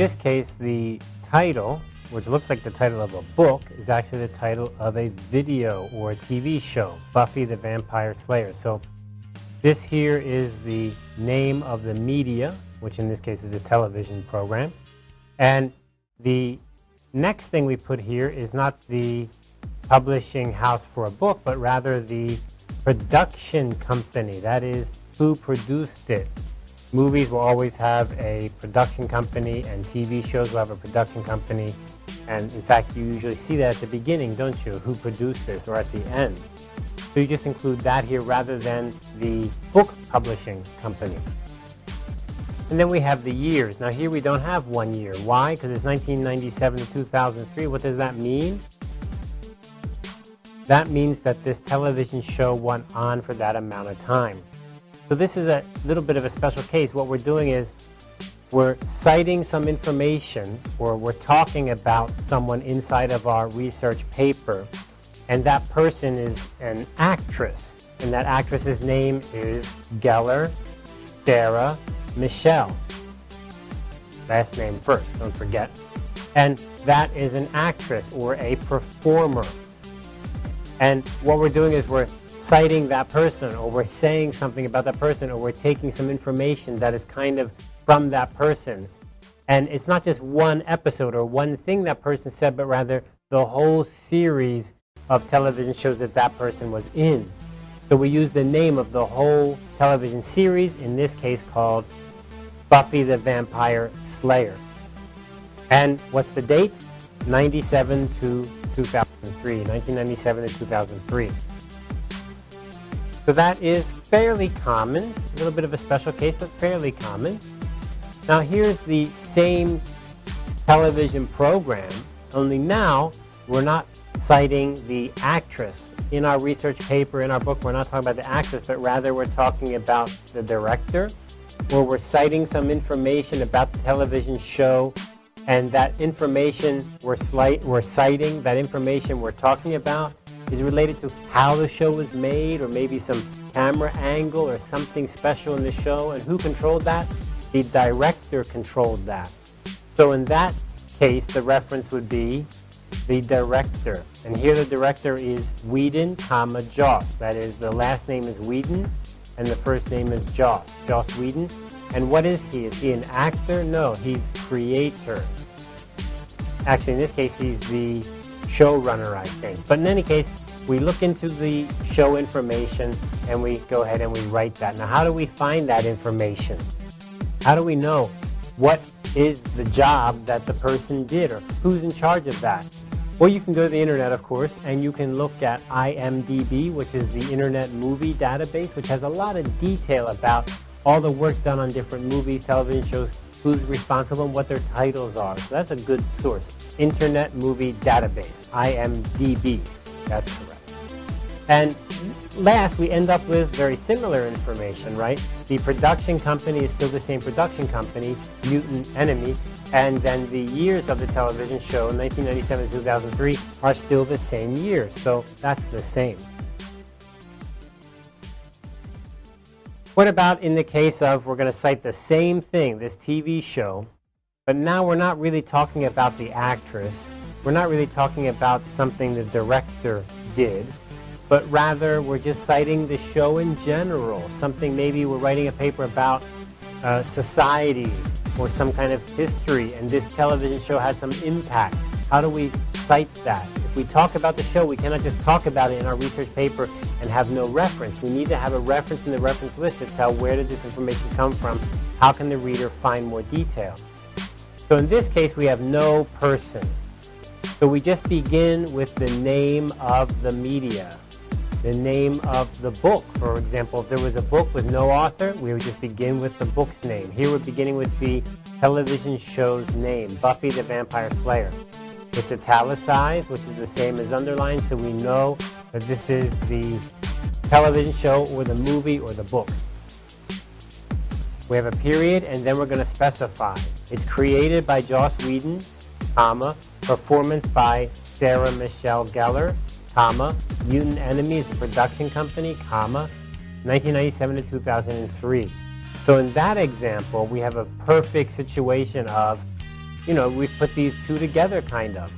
this case, the title, which looks like the title of a book, is actually the title of a video or a TV show, Buffy the Vampire Slayer. So this here is the name of the media, which in this case is a television program. And the next thing we put here is not the publishing house for a book, but rather the production company. That is who produced it. Movies will always have a production company and TV shows will have a production company. And in fact, you usually see that at the beginning, don't you? Who produced this or at the end. So you just include that here rather than the book publishing company. And then we have the years. Now here we don't have one year. Why? Because it's 1997 to 2003. What does that mean? That means that this television show went on for that amount of time. So this is a little bit of a special case. What we're doing is we're citing some information or we're talking about someone inside of our research paper and that person is an actress and that actress's name is Gellar Sarah Michelle. Last name first, don't forget. And that is an actress or a performer. And what we're doing is we're citing that person or we're saying something about that person or we're taking some information that is kind of from that person. And it's not just one episode or one thing that person said, but rather the whole series of television shows that that person was in. So we use the name of the whole television series, in this case called Buffy the Vampire Slayer. And what's the date? 97 to 2003, 1997 to 2003. So that is fairly common, a little bit of a special case, but fairly common. Now here's the same television program, only now we're not citing the actress. In our research paper, in our book, we're not talking about the actress, but rather we're talking about the director, where we're citing some information about the television show and that information we're, we're citing, that information we're talking about, is related to how the show was made or maybe some camera angle or something special in the show. And who controlled that? The director controlled that. So in that case, the reference would be the director. And here the director is Whedon, comma, Joss. That is, the last name is Whedon and the first name is Joss, Joss Whedon. And what is he? Is he an actor? No, he's creator. Actually, in this case, he's the showrunner, I think. But in any case, we look into the show information and we go ahead and we write that. Now, how do we find that information? How do we know what is the job that the person did or who's in charge of that? Well, you can go to the internet, of course, and you can look at IMDb, which is the Internet Movie Database, which has a lot of detail about all the work done on different movies, television shows, who's responsible, and what their titles are. So that's a good source. Internet Movie Database, IMDb. That's correct. And last, we end up with very similar information, right? The production company is still the same production company, Mutant Enemy, and then the years of the television show, 1997 to 2003, are still the same years. So that's the same. What about in the case of, we're going to cite the same thing, this TV show, but now we're not really talking about the actress. We're not really talking about something the director did but rather we're just citing the show in general, something maybe we're writing a paper about uh, society or some kind of history, and this television show has some impact. How do we cite that? If we talk about the show, we cannot just talk about it in our research paper and have no reference. We need to have a reference in the reference list to tell where did this information come from, how can the reader find more detail. So in this case, we have no person. So we just begin with the name of the media the name of the book. For example, if there was a book with no author, we would just begin with the book's name. Here we're beginning with the television show's name, Buffy the Vampire Slayer. It's italicized, which is the same as underlined, so we know that this is the television show or the movie or the book. We have a period, and then we're going to specify. It's created by Joss Whedon, comma, performance by Sarah Michelle Gellar, comma, Mutant Enemy is a production company, comma, 1997 to 2003. So in that example, we have a perfect situation of you know, we've put these two together kind of.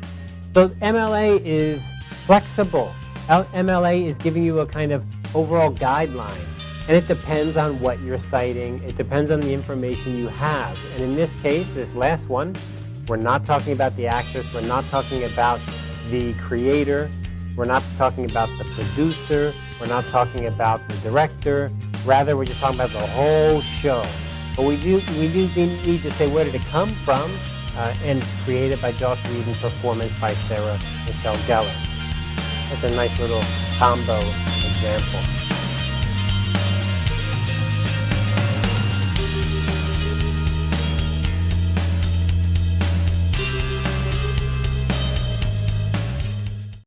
So MLA is flexible. MLA is giving you a kind of overall guideline. And it depends on what you're citing. It depends on the information you have. And in this case, this last one, we're not talking about the actress. We're not talking about the creator. We're not talking about the producer. We're not talking about the director. Rather, we're just talking about the whole show. But we do, we do need to say where did it come from, uh, and created by Joss Whedon and performance by Sarah Michelle Gellar. That's a nice little combo example.